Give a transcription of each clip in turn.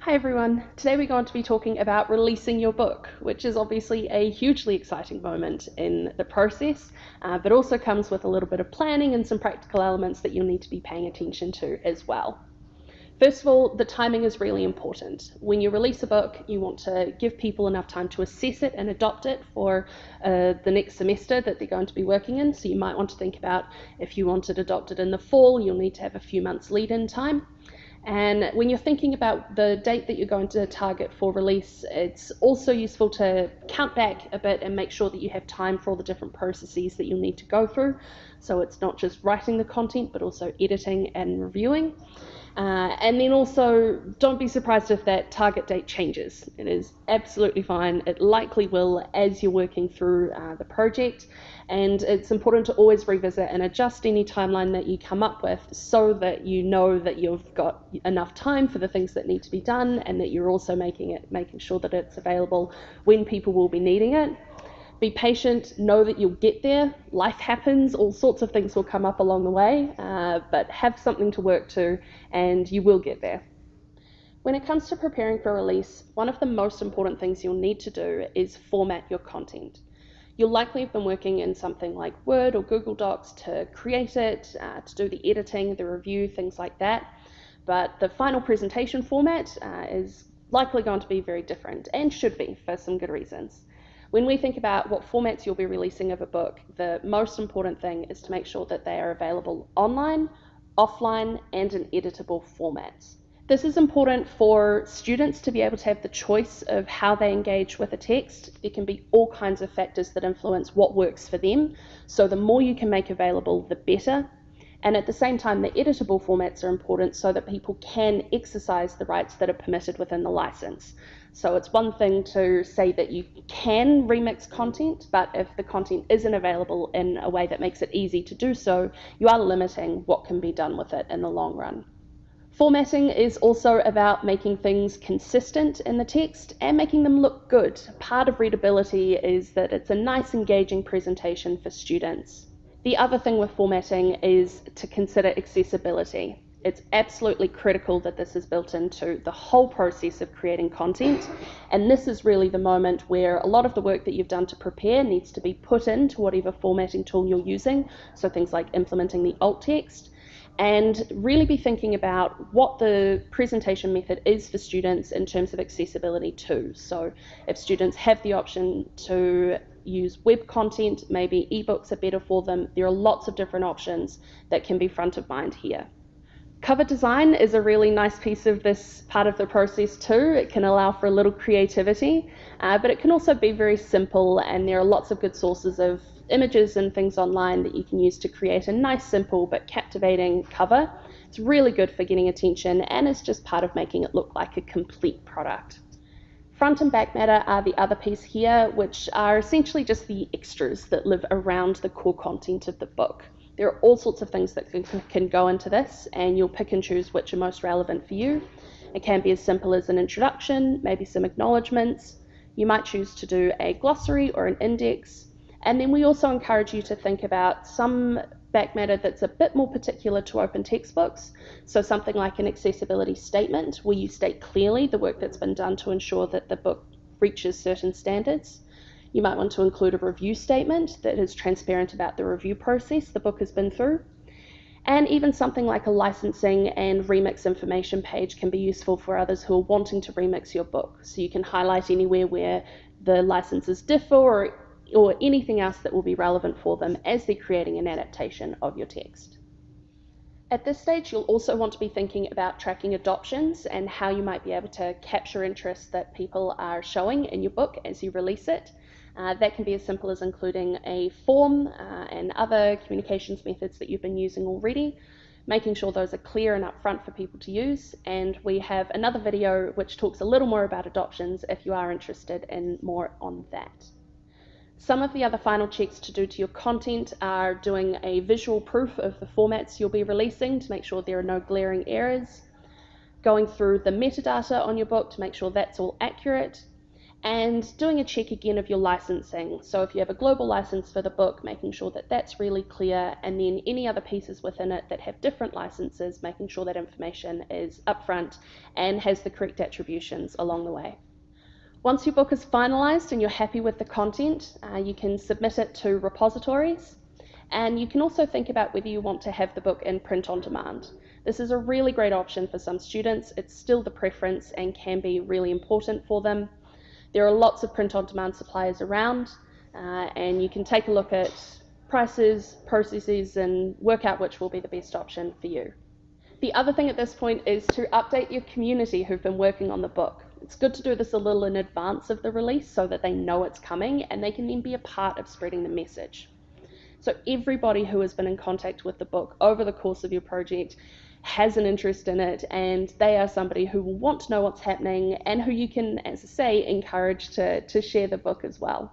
Hi everyone. Today we're going to be talking about releasing your book, which is obviously a hugely exciting moment in the process, uh, but also comes with a little bit of planning and some practical elements that you'll need to be paying attention to as well. First of all, the timing is really important. When you release a book, you want to give people enough time to assess it and adopt it for uh, the next semester that they're going to be working in. So you might want to think about if you want it adopted in the fall, you'll need to have a few months lead in time. And when you're thinking about the date that you're going to target for release, it's also useful to count back a bit and make sure that you have time for all the different processes that you'll need to go through. So it's not just writing the content, but also editing and reviewing. Uh, and then also, don't be surprised if that target date changes. It is absolutely fine. It likely will as you're working through uh, the project. And it's important to always revisit and adjust any timeline that you come up with so that you know that you've got enough time for the things that need to be done and that you're also making it, making sure that it's available when people will be needing it. Be patient, know that you'll get there. Life happens, all sorts of things will come up along the way, uh, but have something to work to and you will get there. When it comes to preparing for release, one of the most important things you'll need to do is format your content. You'll likely have been working in something like Word or Google Docs to create it, uh, to do the editing, the review, things like that. But the final presentation format uh, is likely going to be very different and should be for some good reasons. When we think about what formats you'll be releasing of a book, the most important thing is to make sure that they are available online, offline, and in editable formats. This is important for students to be able to have the choice of how they engage with a text. There can be all kinds of factors that influence what works for them. So the more you can make available, the better. And at the same time, the editable formats are important so that people can exercise the rights that are permitted within the license. So it's one thing to say that you can remix content, but if the content isn't available in a way that makes it easy to do so, you are limiting what can be done with it in the long run. Formatting is also about making things consistent in the text and making them look good. Part of readability is that it's a nice, engaging presentation for students. The other thing with formatting is to consider accessibility. It's absolutely critical that this is built into the whole process of creating content. And this is really the moment where a lot of the work that you've done to prepare needs to be put into whatever formatting tool you're using. So things like implementing the alt text and really be thinking about what the presentation method is for students in terms of accessibility too. So if students have the option to use web content, maybe ebooks are better for them. There are lots of different options that can be front of mind here. Cover design is a really nice piece of this part of the process too. It can allow for a little creativity, uh, but it can also be very simple and there are lots of good sources of images and things online that you can use to create a nice, simple but captivating cover. It's really good for getting attention and it's just part of making it look like a complete product. Front and back matter are the other piece here, which are essentially just the extras that live around the core content of the book. There are all sorts of things that can, can go into this, and you'll pick and choose which are most relevant for you. It can be as simple as an introduction, maybe some acknowledgements. You might choose to do a glossary or an index. And then we also encourage you to think about some back matter that's a bit more particular to open textbooks. So something like an accessibility statement where you state clearly the work that's been done to ensure that the book reaches certain standards. You might want to include a review statement that is transparent about the review process the book has been through. And even something like a licensing and remix information page can be useful for others who are wanting to remix your book. So you can highlight anywhere where the licenses differ or, or anything else that will be relevant for them as they're creating an adaptation of your text. At this stage, you'll also want to be thinking about tracking adoptions and how you might be able to capture interest that people are showing in your book as you release it. Uh, that can be as simple as including a form uh, and other communications methods that you've been using already, making sure those are clear and upfront for people to use. And we have another video which talks a little more about adoptions if you are interested in more on that. Some of the other final checks to do to your content are doing a visual proof of the formats you'll be releasing to make sure there are no glaring errors, going through the metadata on your book to make sure that's all accurate, and doing a check again of your licensing. So if you have a global license for the book, making sure that that's really clear, and then any other pieces within it that have different licenses, making sure that information is upfront and has the correct attributions along the way. Once your book is finalised and you're happy with the content, uh, you can submit it to repositories. And you can also think about whether you want to have the book in print on demand. This is a really great option for some students. It's still the preference and can be really important for them. There are lots of print on demand suppliers around, uh, and you can take a look at prices, processes, and work out which will be the best option for you. The other thing at this point is to update your community who've been working on the book. It's good to do this a little in advance of the release so that they know it's coming and they can then be a part of spreading the message. So everybody who has been in contact with the book over the course of your project has an interest in it and they are somebody who will want to know what's happening and who you can, as I say, encourage to, to share the book as well.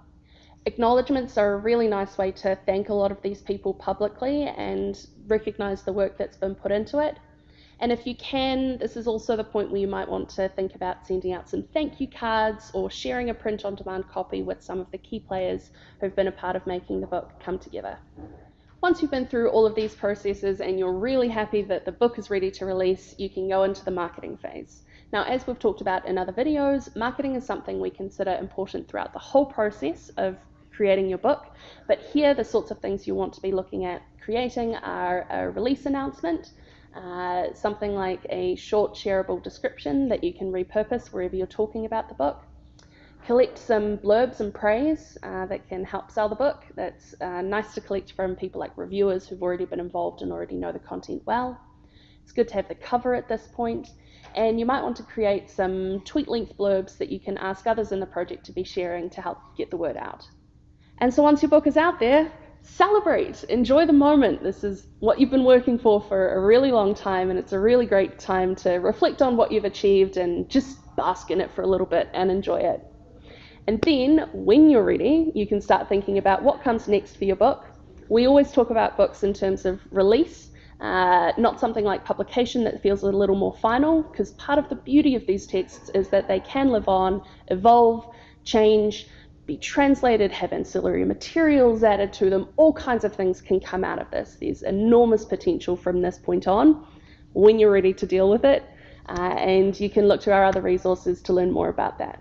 Acknowledgements are a really nice way to thank a lot of these people publicly and recognize the work that's been put into it. And if you can, this is also the point where you might want to think about sending out some thank you cards or sharing a print on demand copy with some of the key players who've been a part of making the book come together. Once you've been through all of these processes and you're really happy that the book is ready to release, you can go into the marketing phase. Now, as we've talked about in other videos, marketing is something we consider important throughout the whole process of creating your book. But here, the sorts of things you want to be looking at creating are a release announcement, uh, something like a short shareable description that you can repurpose wherever you're talking about the book. Collect some blurbs and praise uh, that can help sell the book. That's uh, nice to collect from people like reviewers who've already been involved and already know the content well. It's good to have the cover at this point, and you might want to create some tweet length blurbs that you can ask others in the project to be sharing to help get the word out. And so once your book is out there, celebrate, enjoy the moment. This is what you've been working for for a really long time, and it's a really great time to reflect on what you've achieved and just bask in it for a little bit and enjoy it. And then, when you're ready, you can start thinking about what comes next for your book. We always talk about books in terms of release, uh, not something like publication that feels a little more final, because part of the beauty of these texts is that they can live on, evolve, change, be translated, have ancillary materials added to them. All kinds of things can come out of this. There's enormous potential from this point on when you're ready to deal with it. Uh, and you can look to our other resources to learn more about that.